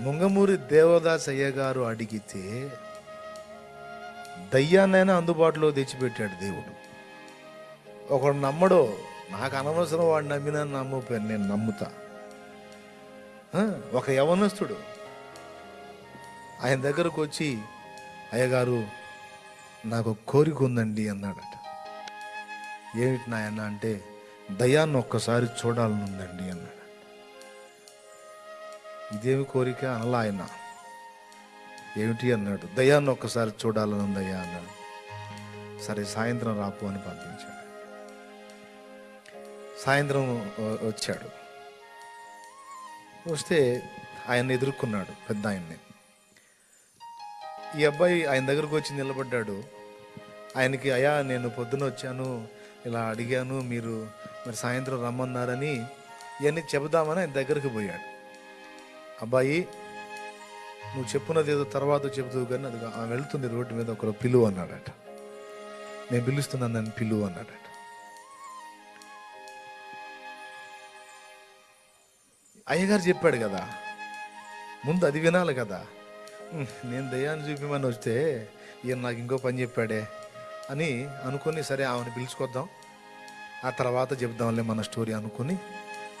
ముంగమూరి దేవదాస్ అయ్య గారు అడిగితే దయ్యాన్నైనా అందుబాటులో తెచ్చిపెట్టాడు దేవుడు. ఒకడు నమ్మడో నాకు అనవసరం వాడు నమ్మినా నమ్మపోయాను నేను నమ్ముతా. ఒక యవనస్తుడు. ఆయన దగ్గరకు వచ్చి అయ్యగారు నాకు కోరిక ఉందండి అన్నాడట. ఏమిటి నాయన అంటే దయాన్ని ఒక్కసారి చూడాలనుందండి అన్నాడు. ఇదేమి కోరిక అనలా ఆయన. ఏమిటి అన్నాడు. దయాన్ని ఒక్కసారి చూడాలని ఉందయ్యా అన్నాడు. సరే సాయంత్రం రాపు అని పంపించాడు. సాయంత్రం వచ్చాడు. వస్తే ఆయన ఎదుర్కొన్నాడు పెద్ద ఆయన్ని. ఈ అబ్బాయి ఆయన దగ్గరకు వచ్చి నిలబడ్డాడు. ఆయనకి అయా నేను పొద్దున వచ్చాను ఇలా అడిగాను మీరు మరి సాయంత్రం రమ్మన్నారని ఇవన్నీ చెబుదామని ఆయన దగ్గరికి పోయాడు. అబ్బాయి నువ్వు చెప్పున్నది ఏదో తర్వాత చెబుతావు కానీ అది ఆమె వెళ్తుంది రోడ్డు మీద ఒకరు పిలువు అన్నాడట. నేను పిలుస్తున్నాను నన్ను పిలువు అన్నాడట. అయ్యగారు చెప్పాడు కదా ముందు అది వినాలి కదా. నేను దయ్యాన్ని చూపిమని వస్తే ఈయన నాకు ఇంకో పని చెప్పాడే అని అనుకుని సరే ఆమెను పిలుచుకొద్దాం ఆ తర్వాత చెబుదాంలే మన స్టోరీ అనుకుని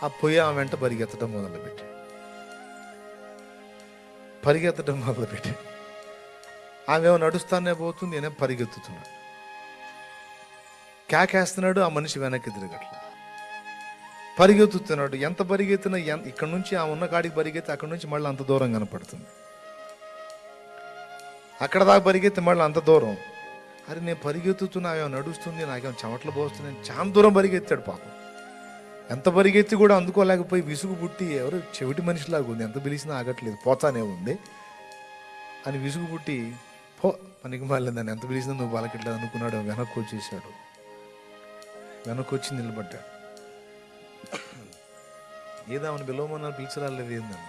ఆ పొయ్యి ఆమె వెంట పరిగెత్తడం మొదలుపెట్టి పరిగెత్తడం మొదలుపెట్టి ఆమె ఏమో నడుస్తానే పోతుంది నేనే పరిగెత్తుతున్నాడు కేకేస్తున్నాడు ఆ మనిషి వెనక్కి తిరగట్ల. పరిగెత్తుతున్నాడు ఎంత పరిగెత్తినా ఎంత ఇక్కడ నుంచి ఆ ఉన్న కాడికి పరిగెత్తి అక్కడ నుంచి మళ్ళీ అంత దూరం కనపడుతుంది. అక్కడ దాకా పరిగెత్తి మళ్ళీ అంత దూరం. అరే నేను పరిగెత్తుతున్నా ఆమె నడుస్తుంది నాకేమో చెమట్లు పోస్తుంది చాలా దూరం పరిగెత్తాడు పాపం. ఎంత పరిగెత్తి కూడా అందుకోలేకపోయి విసుగు పుట్టి ఎవరు చెవిటి మనిషిలాగా ఉంది. ఎంత పిలిచినా ఆగట్లేదు. పోతానే ఉంది. అని విసుగు పుట్టి పో పనికి మాలేదని దాన్ని ఎంత పిలిచినా నువ్వు పలకట్లేదు అనుకున్నాడు. వెనక్కి వచ్చేసాడు. వెనక్కి వచ్చి నిలబడ్డాడు. ఏదో ఆమెను పిలవమన్నా పిలిచిరాలేదు ఏందన్న.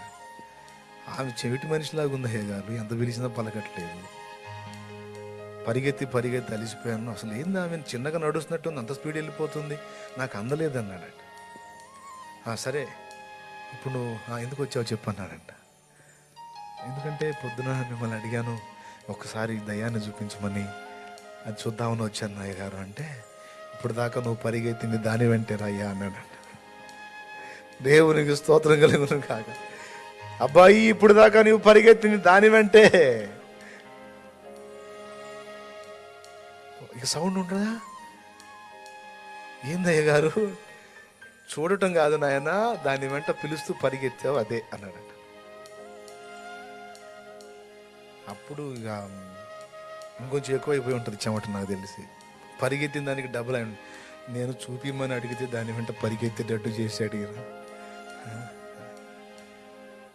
ఆమె చెవిటి మనిషిలాగా ఉంది అయ్య గారు. ఎంత పిలిచినా పలకట్లేదు. పరిగెత్తి పరిగెత్తి అలిసిపోయాను. అసలు ఏంది ఆమె? చిన్నగా నడుస్తున్నట్టు ఉంది, అంత స్పీడ్ వెళ్ళిపోతుంది. నాకు అందలేదు అన్నాడట సరే. ఇప్పుడు నువ్వు ఎందుకు వచ్చావు చెప్పు అన్నాడంట ఎందుకంటే పొద్దున మిమ్మల్ని అడిగాను ఒకసారి దయాన్ని చూపించమని. అది చూద్దామని వచ్చాను నాయ్య గారు. అంటే ఇప్పుడు దాకా నువ్వు పరిగెత్తింది దాని వెంటే రయ్యా అన్నాడంట. దేవునికి స్తోత్రం కలుగును కాక. అబ్బాయి ఇప్పుడు దాకా నువ్వు పరిగెత్తింది దాని వెంటే. ఇక సౌండ్ ఉంటుందా? ఏందయ్య గారు? చూడటం కాదు నాయన దాని వెంట పిలుస్తూ పరిగెత్తావు అదే అన్నాడట. అప్పుడు ఇక ఇంకొంచెం ఎక్కువైపోయి ఉంటుంది చెమట నాకు తెలిసి. పరిగెత్తిన దానికి డబుల్ అయి నేను చూపిమ్మని అడిగితే దాని వెంట పరిగెత్తేటట్టు చేశాడు ఈయన.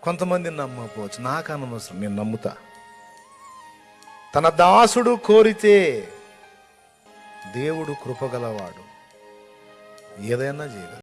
కొంతమంది నమ్మకపోవచ్చు. నాకు అనవసరం నేను నమ్ముతా. తన దాసుడు కోరితే దేవుడు కృపగలవాడు ఏదైనా చేయగలరు